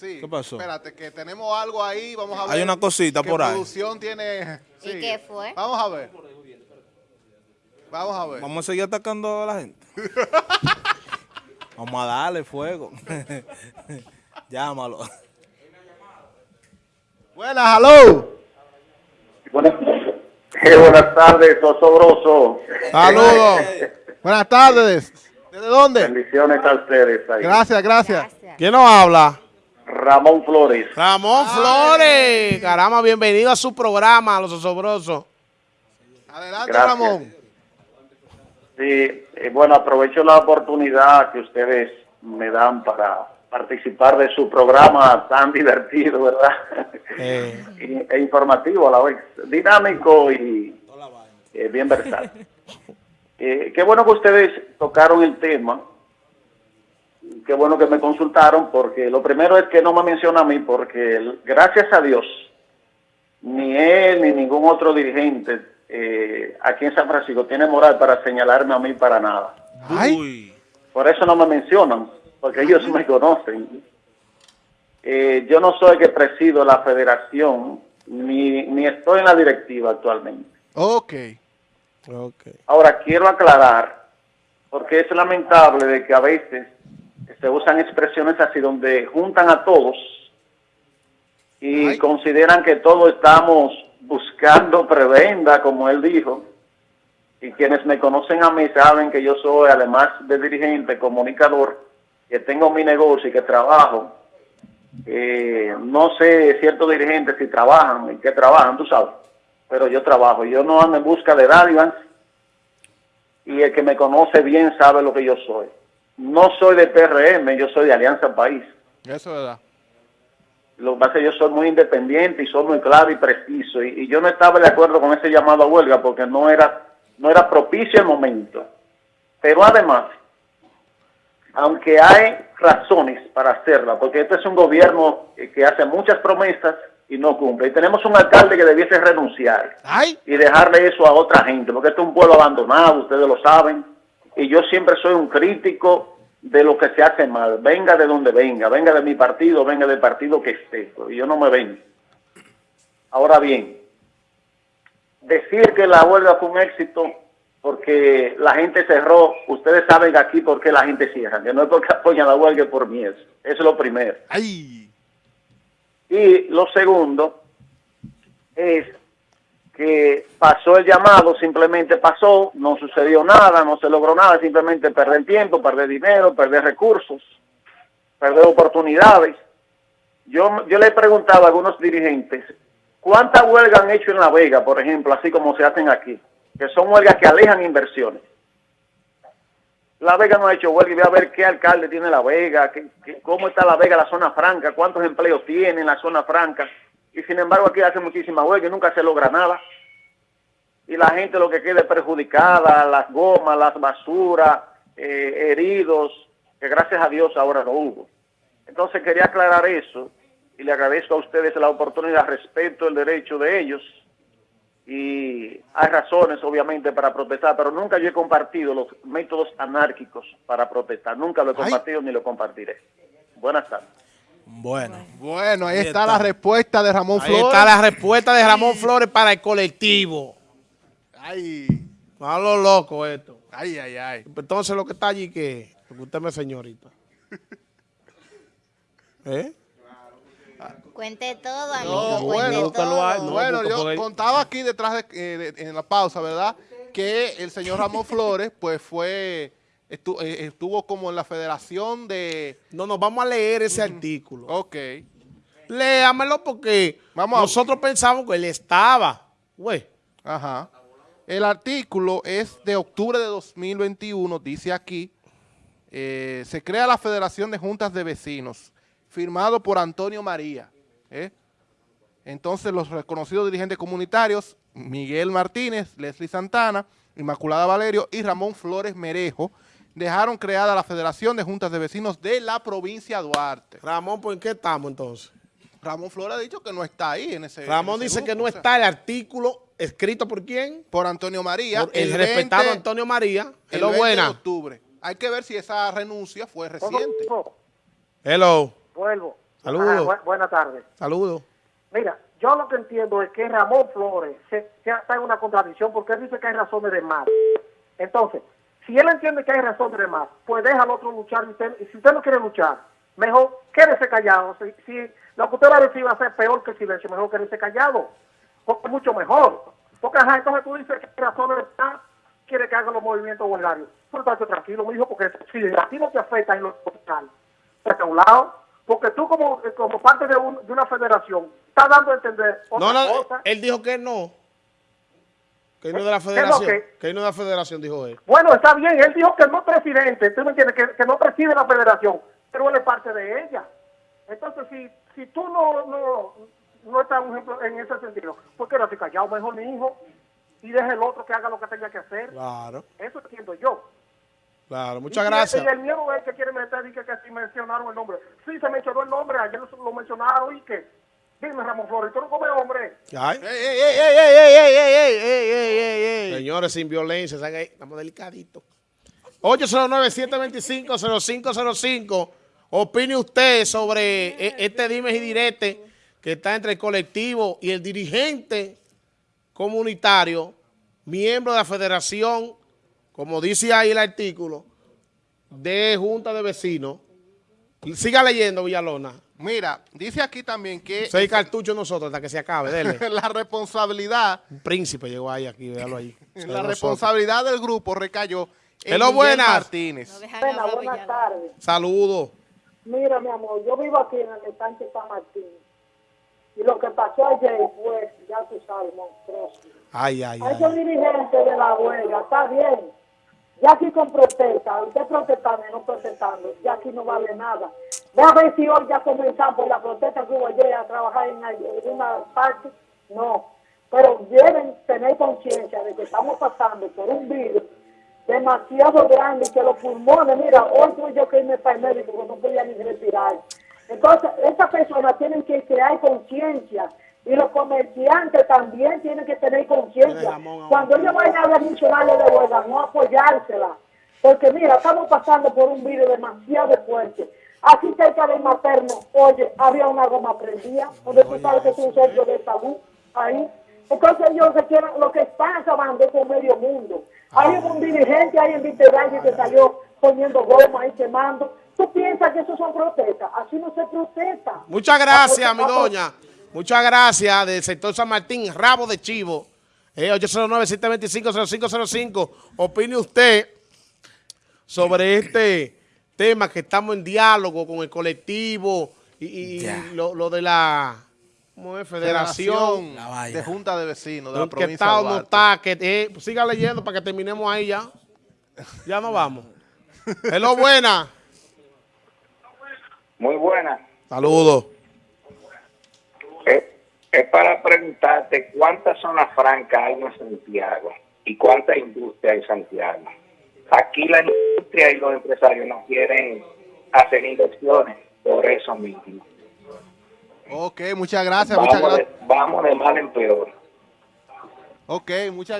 Sí. ¿Qué pasó? Espérate, que tenemos algo ahí, vamos a ver. Hay una cosita por ahí. producción tiene... ¿Y qué fue? Vamos a ver. Vamos a ver. Vamos a seguir atacando a la gente. Vamos a darle fuego. Llámalo. Buenas, hello. Buenas, eh, buenas tardes, Osobroso. Saludos. Buenas tardes. ¿Desde dónde? Bendiciones a ustedes. ahí. Gracias, gracias. Gracias. ¿Quién nos habla? Ramón Flores. Ramón Flores. Caramba, bienvenido a su programa, Los Osobrosos. Adelante, Gracias. Ramón. Sí, eh, bueno, aprovecho la oportunidad que ustedes me dan para participar de su programa tan divertido, ¿verdad? Eh. E informativo a la vez, dinámico y eh, bien versátil. Eh, qué bueno que ustedes tocaron el tema. Qué bueno que me consultaron, porque lo primero es que no me menciona a mí, porque gracias a Dios, ni él ni ningún otro dirigente eh, aquí en San Francisco tiene moral para señalarme a mí para nada. Ay. Por eso no me mencionan, porque ellos me conocen. Eh, yo no soy el que presido la federación, ni, ni estoy en la directiva actualmente. Ok. Ok. Ahora, quiero aclarar, porque es lamentable de que a veces se usan expresiones así donde juntan a todos y Ay. consideran que todos estamos buscando prebenda, como él dijo. Y quienes me conocen a mí saben que yo soy, además de dirigente, comunicador, que tengo mi negocio y que trabajo. Eh, no sé ciertos dirigentes si trabajan y qué trabajan, tú sabes, pero yo trabajo. Yo no ando en busca de dádivas y el que me conoce bien sabe lo que yo soy. No soy de PRM, yo soy de Alianza País. Eso es verdad. Lo que pasa es que yo soy muy independiente y soy muy claro y preciso. Y, y yo no estaba de acuerdo con ese llamado a huelga porque no era, no era propicio el momento. Pero además, aunque hay razones para hacerla, porque este es un gobierno que hace muchas promesas y no cumple. Y tenemos un alcalde que debiese renunciar Ay. y dejarle eso a otra gente, porque este es un pueblo abandonado, ustedes lo saben, y yo siempre soy un crítico de lo que se hace mal, venga de donde venga, venga de mi partido, venga del partido que esté, y yo no me vengo. Ahora bien, decir que la huelga fue un éxito porque la gente cerró, ustedes saben aquí por qué la gente cierra, que no es porque apoyan la huelga, es por miedo, eso es lo primero. Ay. Y lo segundo es que pasó el llamado, simplemente pasó, no sucedió nada, no se logró nada, simplemente perder tiempo, perder dinero, perder recursos, perder oportunidades. Yo, yo le preguntaba a algunos dirigentes, ¿cuántas huelgas han hecho en La Vega, por ejemplo, así como se hacen aquí? Que son huelgas que alejan inversiones. La Vega no ha hecho huelga y ve a ver qué alcalde tiene La Vega, qué- cómo está La Vega, la zona franca, cuántos empleos tiene en la zona franca. Y sin embargo aquí hace muchísima huelga y nunca se logra nada. Y la gente lo que queda es perjudicada, las gomas, las basuras, eh, heridos, que gracias a Dios ahora no hubo. Entonces quería aclarar eso y le agradezco a ustedes la oportunidad, respeto el derecho de ellos y hay razones obviamente para protestar, pero nunca yo he compartido los métodos anárquicos para protestar, nunca lo he Ay. compartido ni lo compartiré. Buenas tardes. Bueno. Bueno, ahí, Ahí está, está. la respuesta de Ramón Ahí Flores. está la respuesta de Ramón Flores para el colectivo. Ay. A lo loco esto. Ay, ay, ay. Entonces lo que está allí, que Lo que usted me señorita. ¿Eh? Cuente todo, No, amigo, bueno, todo. ahí, no. bueno, yo contaba aquí detrás de, eh, de- en la pausa, ¿verdad? Que el señor Ramón Flores, pues fue, eh, estuvo como en la federación de... No, no, vamos a leer ese artículo. Ok. Léamelo porque Vamos a- nosotros pensamos que él estaba. Güey. Ajá. El artículo es de octubre de 2021, dice aquí, eh, se crea la Federación de Juntas de Vecinos, firmado por Antonio María. ¿eh? Entonces los reconocidos dirigentes comunitarios, Miguel Martínez, Leslie Santana, Inmaculada Valerio y Ramón Flores Merejo, dejaron creada la Federación de Juntas de Vecinos de la provincia de Duarte. Ramón, ¿por qué estamos entonces? Ramón Flores ha dicho que no está ahí en ese Ramón en ese dice que no o sea, está el artículo escrito por quién? por Antonio María. Por el, 20 respetado Antonio María. El Hello, 20 de buena. octubre. Hay que ver si esa renuncia fue reciente. Hello. Vuelvo. Saludos. bu- buenas tardes. Saludos. Mira, yo lo que entiendo es que Ramón Flores se, se está en una contradicción porque él dice que hay razones de más. Entonces, si él entiende que hay razones de más, pues deja al otro luchar. Y, usted- y si usted no quiere luchar, mejor quédese callado. Si, si lo que usted va a decir va a ser peor que el silencio, mejor quédese callado. Porque es mucho mejor. Porque, ajá, entonces tú dices que hay razones de más, quiere que haga los movimientos huelgarios. Pero estate tranquilo, mi hijo, porque si a ti no te afecta en lo hospital, a un lado, porque tú como, como parte de, un- de una federación estás dando a entender otra No, no, cosa. él dijo que no. Que no es de la ¿Qué federación. que? Que no de la federación, dijo él. Bueno, está bien, él dijo que no es presidente, tú me entiendes, que, que no preside la federación, pero él es parte de ella. Entonces, si, si tú no, no, no estás un ejemplo, en ese sentido, pues quédate callado, mejor mi hijo, y deje el otro que haga lo que tenga que hacer. Claro, Eso entiendo yo. claro. Muchas Y- gracias. Y el miedo es que quiere meter y que, que si mencionaron el nombre. Sí, se mencionó el nombre, ayer lo, lo mencionaron y que. Dime, Ramón Flores, tú no comes hombre. Ay. Ey, ey, ey, Señores, sin violencia, estamos delicaditos. 809-725-0505. Opine usted sobre este dime y direte que está entre el colectivo y el dirigente comunitario, miembro de la federación, como dice ahí el artículo, de Junta de Vecinos. Siga leyendo, Villalona. Mira, dice aquí también que Seis cartuchos nosotros hasta que se acabe, dele. la responsabilidad, Un príncipe llegó ahí, aquí, véalo ahí. la nosotros. responsabilidad del grupo recayó en Hello, buenas. Martínez. No Buenas, buenas tardes. Saludos. Mira, mi amor, yo vivo aquí en el estanque San Martín. Y lo que pasó ayer fue, ya tú sabes, monstruoso. Ay, ay, ay. esos dirigentes de la huelga, está bien. Ya aquí con protesta, usted protestando y no protestando, ya aquí no vale nada. A ver si hoy ya comenzamos la protesta que hubo ayer a trabajar en alguna parte. No. Pero deben tener conciencia de que estamos pasando por un virus demasiado grande y que los pulmones, mira, hoy tuve yo que irme para el médico porque no podía ni respirar. Entonces, estas personas tienen que crear conciencia y los comerciantes también tienen que tener conciencia. Cuando ellos vayan a hablar mencionarle de huelga, no apoyársela. Porque mira, estamos pasando por un virus demasiado fuerte. Aquí cerca del materno, oye, había una goma prendida, donde tú sabes que es un centro de salud, ahí. Entonces ellos se quieren, lo que están acabando es con medio mundo. Hay un dirigente ahí en Vitevalle que salió poniendo goma y quemando. ¿Tú piensas que eso son protestas? Así no se protesta. Muchas gracias, mi doña. Muchas gracias del sector San Martín, Rabo de Chivo. Eh, 809-725-0505. Opine usted sobre este tema que estamos en diálogo con el colectivo y, y lo, lo de la ¿cómo es? Federación. Federación de Junta de Vecinos de la que provincia está de o no está. Que, eh, siga leyendo para que terminemos ahí ya. Ya nos vamos. Es lo buena. Muy buena. Saludos. Es, es para preguntarte cuántas zonas francas hay en Santiago y cuánta industria hay en Santiago. Aquí la industria y los empresarios no quieren hacer inversiones por eso mismo. Ok, muchas gracias, muchas Vamos de, gracias. vamos de mal en peor. Ok, muchas